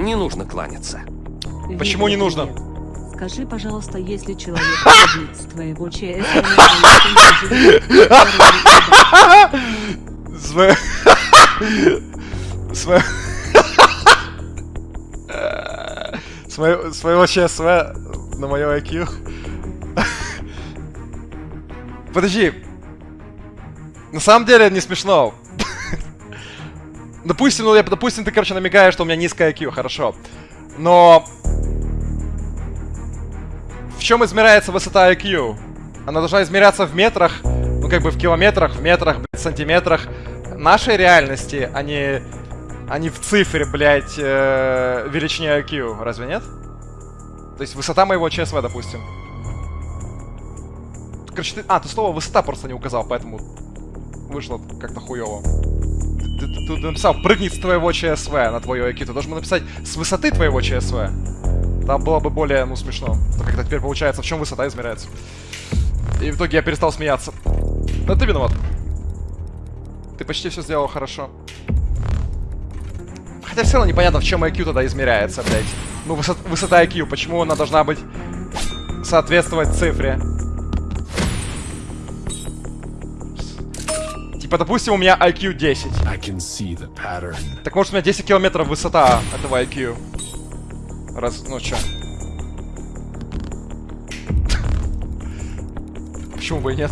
Не нужно кланяться. Почему не нужно? Скажи, пожалуйста, если человек убит с твоего ЧС. Сво... Своего, своего ЧСВ на мое IQ. Подожди. На самом деле не смешно. Допустим, ну я, допустим, ты, короче, намекаешь, что у меня низкое IQ, хорошо. Но... В чем измеряется высота IQ? Она должна измеряться в метрах, ну как бы в километрах, в метрах, блядь, сантиметрах нашей реальности, а не, а не в цифре, блядь, э, величине IQ. Разве нет? То есть высота моего ЧСВ, допустим. Короче, ты... А, ты слово высота просто не указал, поэтому вышло как-то хуево. Ты, ты, ты, ты написал прыгнет с твоего ЧСВ на твое IQ. Ты должен был написать с высоты твоего ЧСВ. Там было бы более, ну, смешно. Но как-то теперь получается, в чем высота измеряется. И в итоге я перестал смеяться. Но ты виноват. Ты почти все сделал хорошо. Хотя все равно непонятно, в чем IQ тогда измеряется, блядь. Ну, высот, высота IQ, почему она должна быть соответствовать цифре? Типа, допустим, у меня IQ 10. Так может у меня 10 километров высота этого IQ? Раз, ну чё? Почему бы и нет?